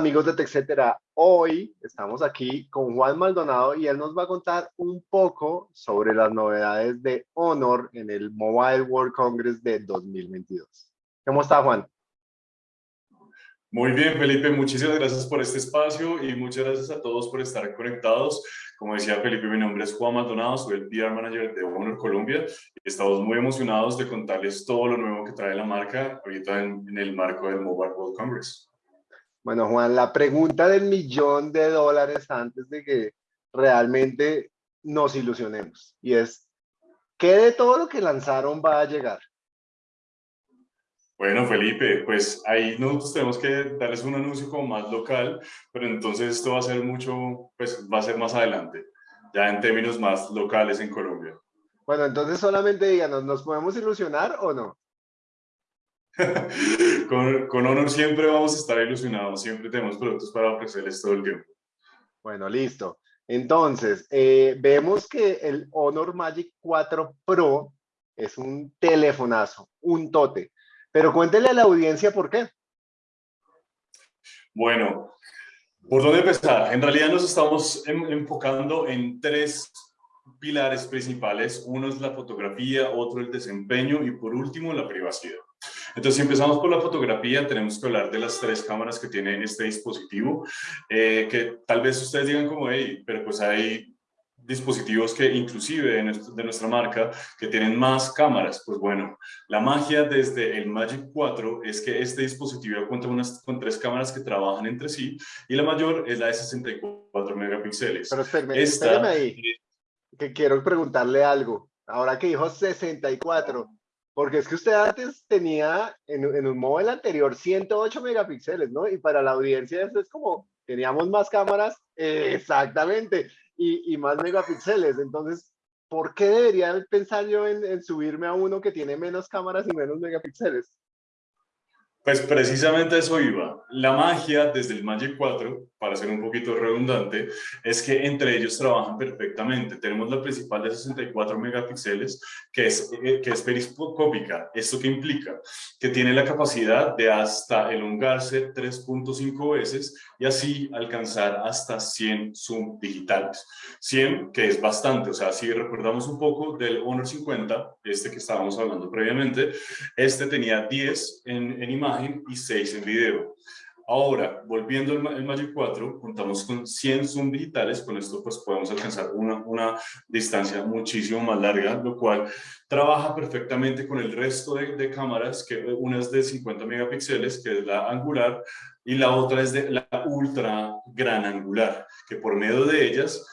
amigos de TechCetera, hoy estamos aquí con Juan Maldonado y él nos va a contar un poco sobre las novedades de Honor en el Mobile World Congress de 2022. ¿Cómo está Juan? Muy bien, Felipe, muchísimas gracias por este espacio y muchas gracias a todos por estar conectados. Como decía Felipe, mi nombre es Juan Maldonado, soy el PR Manager de Honor Colombia estamos muy emocionados de contarles todo lo nuevo que trae la marca ahorita en, en el marco del Mobile World Congress. Bueno, Juan, la pregunta del millón de dólares antes de que realmente nos ilusionemos y es, ¿qué de todo lo que lanzaron va a llegar? Bueno, Felipe, pues ahí nosotros tenemos que darles un anuncio como más local, pero entonces esto va a ser mucho, pues va a ser más adelante, ya en términos más locales en Colombia. Bueno, entonces solamente díganos, ¿nos podemos ilusionar o no? con, con Honor siempre vamos a estar ilusionados, siempre tenemos productos para ofrecerles todo el tiempo. Bueno, listo. Entonces, eh, vemos que el Honor Magic 4 Pro es un telefonazo, un tote. Pero cuéntele a la audiencia por qué. Bueno, ¿por dónde empezar? En realidad nos estamos enfocando en tres pilares principales. Uno es la fotografía, otro el desempeño y por último la privacidad. Entonces, si empezamos por la fotografía, tenemos que hablar de las tres cámaras que tiene este dispositivo, eh, que tal vez ustedes digan como, hey, pero pues hay dispositivos que inclusive de, nuestra marca que tienen más cámaras. Pues bueno, la magia desde el Magic 4 es que este dispositivo cuenta unas, con tres cámaras que trabajan entre sí y la mayor es la de 64 megapíxeles. Pero espérame, ahí, que quiero preguntarle algo. Ahora que dijo 64, porque es que usted antes tenía en, en un móvil anterior 108 megapíxeles, ¿no? Y para la audiencia eso es como, teníamos más cámaras, exactamente y, más megapíxeles. Entonces, ¿por qué debería pensar yo en subirme a uno que tiene menos cámaras y menos megapíxeles? Pues precisamente eso iba. La magia desde el Magic 4, para ser un poquito redundante, es que entre ellos trabajan perfectamente. Tenemos la principal de 64 megapíxeles, que es, eh, que es periscópica. ¿Esto qué implica? Que tiene la capacidad de hasta elongarse 3.5 veces y así alcanzar hasta 100 zoom digitales. 100, que es bastante. O sea, si recordamos un poco del Honor 50, este que estábamos hablando previamente, este tenía 10 en, en imagen y 6 en video. Ahora, volviendo al Magic 4, contamos con 100 zoom digitales, con esto pues podemos alcanzar una, una distancia muchísimo más larga, lo cual trabaja perfectamente con el resto de, de, cámaras, que una es de 50 megapíxeles, que es la angular, y la otra es de la ultra gran angular, que por medio de ellas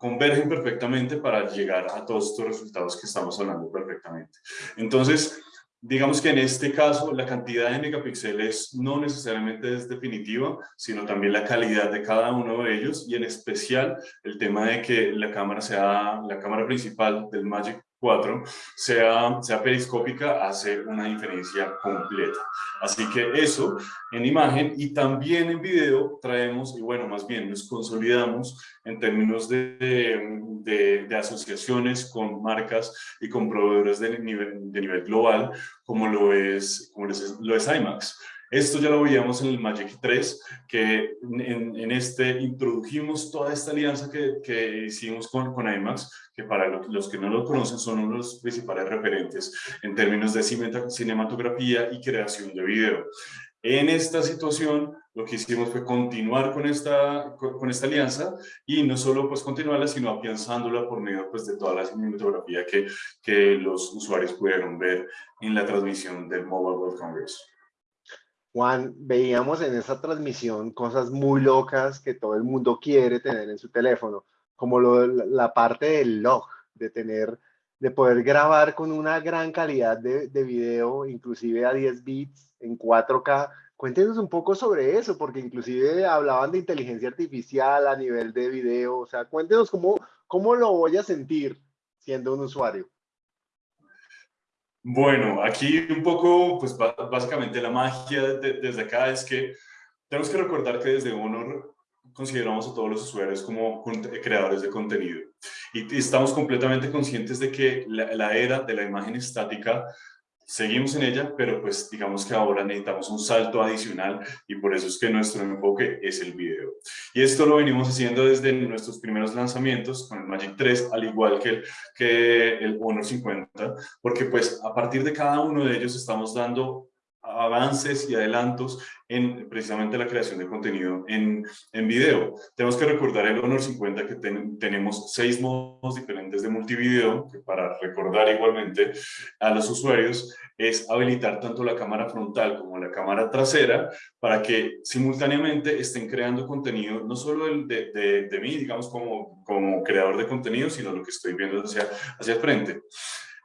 convergen perfectamente para llegar a todos estos resultados que estamos hablando perfectamente. Entonces, Digamos que en este caso la cantidad de megapíxeles no necesariamente es definitiva, sino también la calidad de cada uno de ellos y en especial el tema de que la cámara sea la cámara principal del Magic 4 sea, sea periscópica hace una diferencia completa. Así que eso en imagen y también en video traemos, y bueno, más bien nos consolidamos en términos de, de, de asociaciones con marcas y con proveedores de nivel, de nivel global, como lo es, como lo es IMAX. Esto ya lo veíamos en el Magic 3, que en, en este introdujimos toda esta alianza que, que hicimos con, con IMAX, que para los que no lo conocen son uno de los principales referentes en términos de cinematografía y creación de video. En esta situación, lo que hicimos fue continuar con esta, con esta alianza y no solo pues continuarla, sino afianzándola por medio pues, de toda la cinematografía que, que los usuarios pudieron ver en la transmisión del Mobile World Congress. Juan, veíamos en esa transmisión cosas muy locas que todo el mundo quiere tener en su teléfono, como lo, la parte del log, de tener, de poder grabar con una gran calidad de, de video, inclusive a 10 bits en 4K. Cuéntenos un poco sobre eso, porque inclusive hablaban de inteligencia artificial a nivel de video, o sea, cuéntenos cómo, cómo lo voy a sentir siendo un usuario. Bueno, aquí un poco, pues básicamente la magia desde acá es que tenemos que recordar que desde Honor consideramos a todos los usuarios como creadores de contenido. Y estamos completamente conscientes de que la, era de la imagen estática seguimos en ella, pero pues digamos que ahora necesitamos un salto adicional y por eso es que nuestro enfoque es el video. Y esto lo venimos haciendo desde nuestros primeros lanzamientos con el Magic 3, al igual que el, que el Honor 50, porque pues a partir de cada uno de ellos estamos dando avances y adelantos en precisamente la creación de contenido en, en video. Tenemos que recordar el Honor 50 que tenemos seis modos diferentes de multivideo, que para recordar igualmente a los usuarios es habilitar tanto la cámara frontal como la cámara trasera para que simultáneamente estén creando contenido, no solo el de, de, de mí, digamos, como, como creador de contenido, sino lo que estoy viendo hacia, hacia el frente.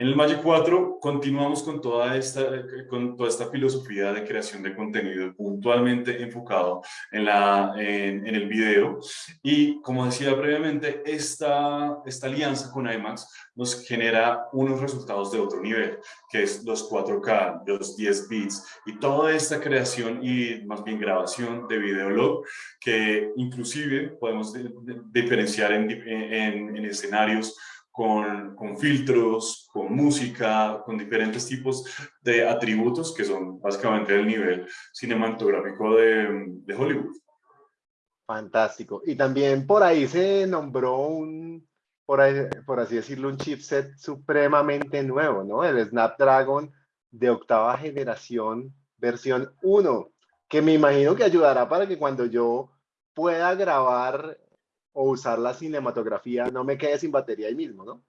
En el Magic 4 continuamos con toda, esta, con toda esta filosofía de creación de contenido puntualmente enfocado en, la, en, el video. Y como decía previamente, esta, esta alianza con IMAX nos genera unos resultados de otro nivel, que es los 4K, los 10 bits y toda esta creación y más bien grabación de videolog que inclusive podemos diferenciar en, en, en escenarios con, filtros, con música, con diferentes tipos de atributos que son básicamente el nivel cinematográfico de, de Hollywood. Fantástico. Y también por ahí se nombró un, por, ahí, por así decirlo, un chipset supremamente nuevo, ¿no? El Snapdragon de octava generación, versión 1, que me imagino que ayudará para que cuando yo pueda grabar o usar la cinematografía no me quede sin batería ahí mismo, ¿no?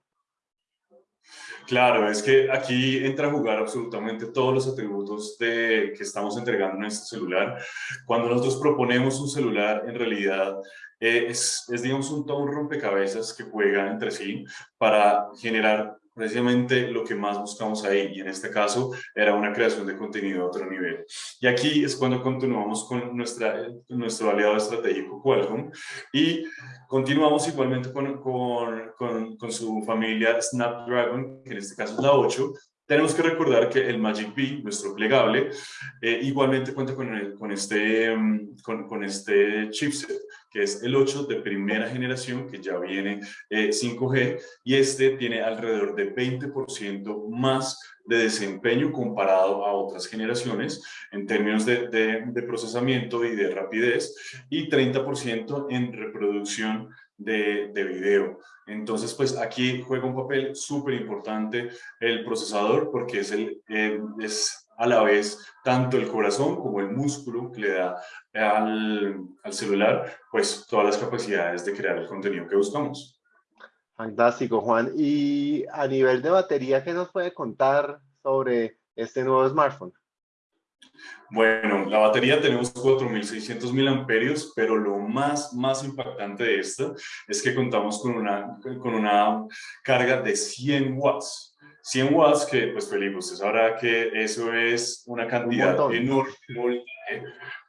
Claro, es que aquí entra a jugar absolutamente todos los atributos de, que estamos entregando en este celular. Cuando nosotros proponemos un celular, en realidad eh, es, es, digamos, un, todo un rompecabezas que juega entre sí para generar precisamente lo que más buscamos ahí y en este caso era una creación de contenido a otro nivel. Y aquí es cuando continuamos con nuestra, nuestro aliado estratégico Qualcomm y continuamos igualmente con, con, con, su familia Snapdragon, que en este caso es la 8, tenemos que recordar que el Magic B, nuestro plegable, eh, igualmente cuenta con, con este, mm, con, con, este chipset, que es el 8 de primera generación, que ya viene 5G, eh, y este tiene alrededor de 20% más de desempeño comparado a otras generaciones en términos de, de, procesamiento y de rapidez, y 30% en reproducción de, de, video. Entonces, pues aquí juega un papel súper importante el procesador porque es, el, eh, a la vez tanto el corazón como el músculo que le da al, al celular, pues todas las capacidades de crear el contenido que buscamos. Fantástico, Juan. Y a nivel de batería, ¿qué nos puede contar sobre este nuevo smartphone? Bueno, la batería tenemos 4.600 mil amperios, pero lo más, más impactante de esto es que contamos con una, con una carga de 100 watts. 100 watts que, pues Felipe, usted sabrá que eso es una cantidad enorme,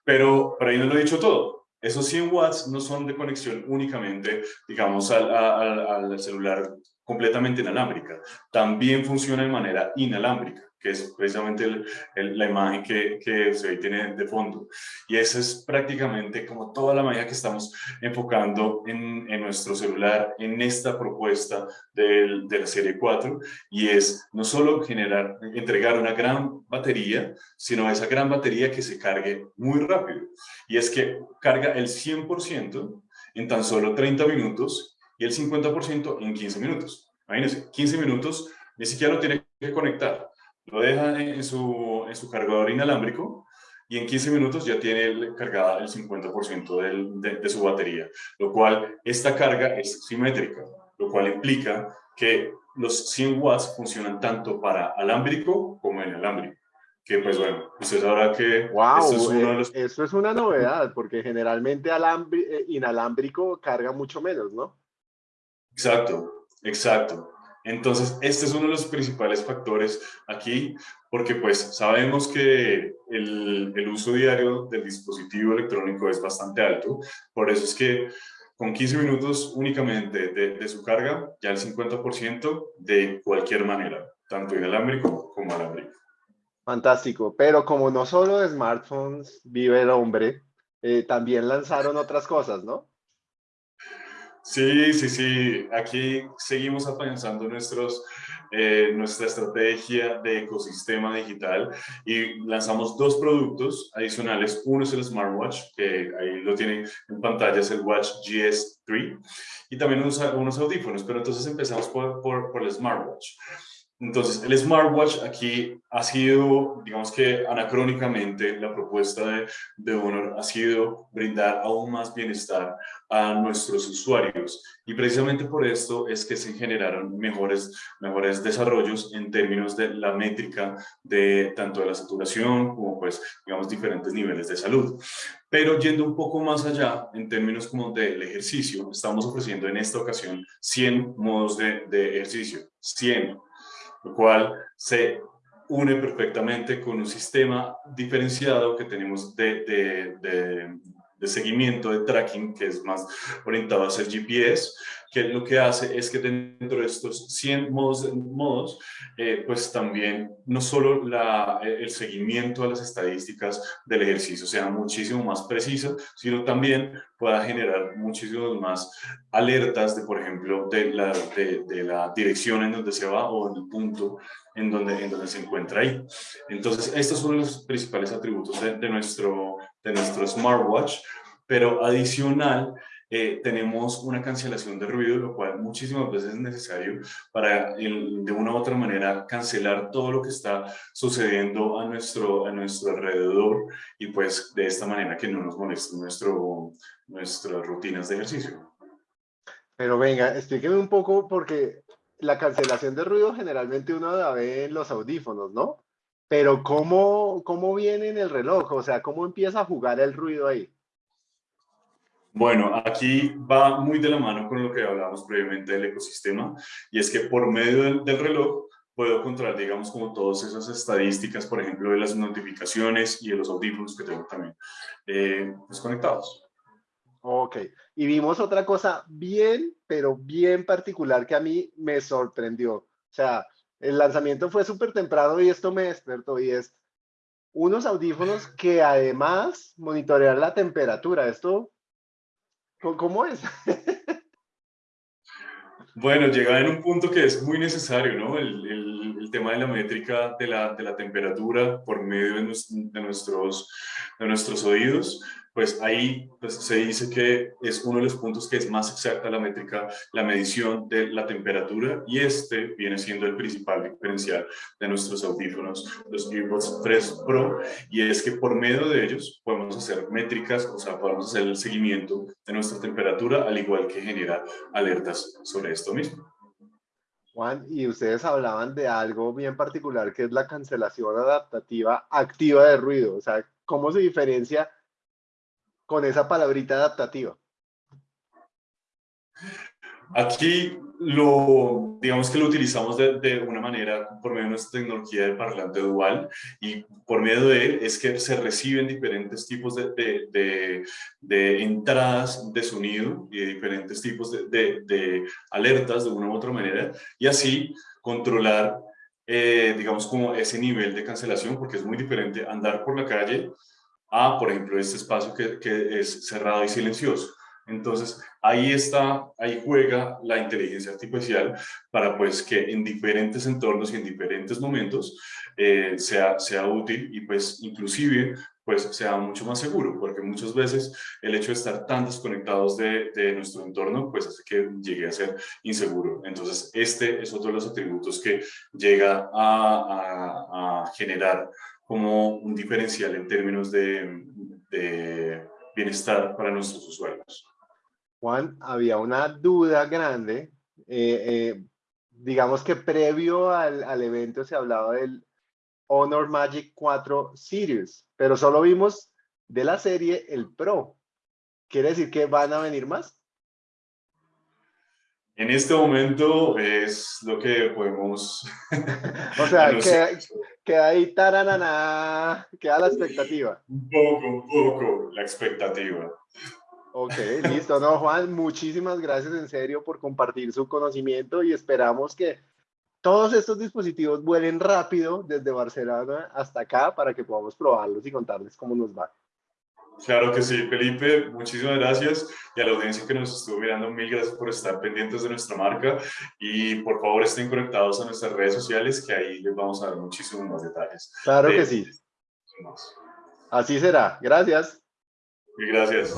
pero, pero ahí no lo he dicho todo. Esos 100 watts no son de conexión únicamente, digamos, al, al, al celular completamente inalámbrica. También funciona de manera inalámbrica que es precisamente la imagen que, que se tiene de fondo. Y esa es prácticamente como toda la magia que estamos enfocando en, en nuestro celular, en esta propuesta del, de la serie 4, y es no solo generar, entregar una gran batería, sino esa gran batería que se cargue muy rápido. Y es que carga el 100% en tan solo 30 minutos y el 50% en 15 minutos. Imagínense, 15 minutos ni siquiera lo tiene que conectar lo deja en su, en su cargador inalámbrico y en 15 minutos ya tiene cargada el 50% de, de, su batería, lo cual esta carga es simétrica, lo cual implica que los 100 watts funcionan tanto para alámbrico como inalámbrico. Que pues bueno, usted sabrá que wow, eso, es uno de los... Eh, eso es una novedad, porque generalmente eh, inalámbrico carga mucho menos, ¿no? Exacto, exacto. Entonces, este es uno de los principales factores aquí, porque pues sabemos que el, uso diario del dispositivo electrónico es bastante alto, por eso es que con 15 minutos únicamente de, su carga, ya el 50% de cualquier manera, tanto inalámbrico como alámbrico. Fantástico, pero como no solo smartphones vive el hombre, eh, también lanzaron otras cosas, ¿no? Sí, sí, sí. Aquí seguimos avanzando nuestros, eh, nuestra estrategia de ecosistema digital y lanzamos dos productos adicionales. Uno es el smartwatch, que ahí lo tienen en pantalla, es el Watch GS3, y también unos, unos audífonos, pero entonces empezamos por, por, por el smartwatch. Entonces, el smartwatch aquí ha sido, digamos que anacrónicamente, la propuesta de, de, Honor ha sido brindar aún más bienestar a nuestros usuarios. Y precisamente por esto es que se generaron mejores, mejores desarrollos en términos de la métrica de tanto de la saturación como pues, digamos, diferentes niveles de salud. Pero yendo un poco más allá, en términos como del ejercicio, estamos ofreciendo en esta ocasión 100 modos de, de ejercicio. 100 lo cual se une perfectamente con un sistema diferenciado que tenemos de, de, seguimiento, de tracking, que es más orientado hacia el GPS, que lo que hace es que dentro de estos 100 modos, modos eh, pues también no solo la, el seguimiento a las estadísticas del ejercicio sea muchísimo más preciso, sino también pueda generar muchísimas más alertas de, por ejemplo, de la, de, de la dirección en donde se va o del punto en donde, en donde se encuentra ahí. Entonces, estos son los principales atributos de, de nuestro, de nuestro smartwatch, pero adicional, eh, tenemos una cancelación de ruido, lo cual muchísimas veces es necesario para de una u otra manera cancelar todo lo que está sucediendo a nuestro, a nuestro alrededor y pues de esta manera que no nos moleste nuestro, nuestras rutinas de ejercicio. Pero venga, explíqueme un poco porque la cancelación de ruido generalmente uno la ve en los audífonos, ¿no? Pero ¿cómo, cómo viene en el reloj? O sea, ¿cómo empieza a jugar el ruido ahí? Bueno, aquí va muy de la mano con lo que hablábamos previamente del ecosistema y es que por medio del, del reloj puedo controlar, digamos, como todas esas estadísticas, por ejemplo, de las notificaciones y de los audífonos que tengo también eh, desconectados. Ok, y vimos otra cosa bien, pero bien particular que a mí me sorprendió. O sea, el lanzamiento fue súper temprano y esto me despertó y es unos audífonos que además monitorean la temperatura. Esto ¿Cómo es? Bueno, llega en un punto que es muy necesario, ¿no? El, el, tema de la métrica de la, de la temperatura por medio de, nuestros, de nuestros oídos pues ahí pues, se dice que es uno de los puntos que es más exacta la métrica, la medición de la temperatura y este viene siendo el principal diferencial de nuestros audífonos, los EarBuds 3 Pro, y es que por medio de ellos podemos hacer métricas, o sea, podemos hacer el seguimiento de nuestra temperatura, al igual que generar alertas sobre esto mismo. Juan, y ustedes hablaban de algo bien particular que es la cancelación adaptativa activa de ruido, o sea, ¿cómo se diferencia con esa palabrita adaptativa? Aquí lo, digamos que lo utilizamos de, de, una manera por medio de nuestra tecnología de parlante dual y por medio de él es que se reciben diferentes tipos de, de, de entradas de sonido y diferentes tipos de, alertas de una u otra manera y así controlar, eh, digamos, como ese nivel de cancelación porque es muy diferente andar por la calle a, por ejemplo, este espacio que, que es cerrado y silencioso. Entonces, ahí está, ahí juega la inteligencia artificial para pues que en diferentes entornos y en diferentes momentos eh, sea, sea útil y pues inclusive pues sea mucho más seguro, porque muchas veces el hecho de estar tan desconectados de, de, nuestro entorno, pues hace que llegue a ser inseguro. Entonces, este es otro de los atributos que llega a, a, a generar como un diferencial en términos de, bienestar para nuestros usuarios. Juan, había una duda grande. Eh, eh, digamos que previo al, al, evento se hablaba del Honor Magic 4 Series, pero solo vimos de la serie el Pro. ¿Quiere decir que van a venir más? En este momento es lo que podemos... o sea, queda, queda ahí, taranana, queda la expectativa. Un poco, un poco la expectativa. Ok, listo. No, Juan, muchísimas gracias en serio por compartir su conocimiento y esperamos que todos estos dispositivos vuelen rápido desde Barcelona hasta acá para que podamos probarlos y contarles cómo nos va. Claro que sí, Felipe, muchísimas gracias y a la audiencia que nos estuvo mirando, mil gracias por estar pendientes de nuestra marca y por favor estén conectados a nuestras redes sociales que ahí les vamos a dar muchísimos más detalles. Claro que sí. Así será. Gracias. Y gracias.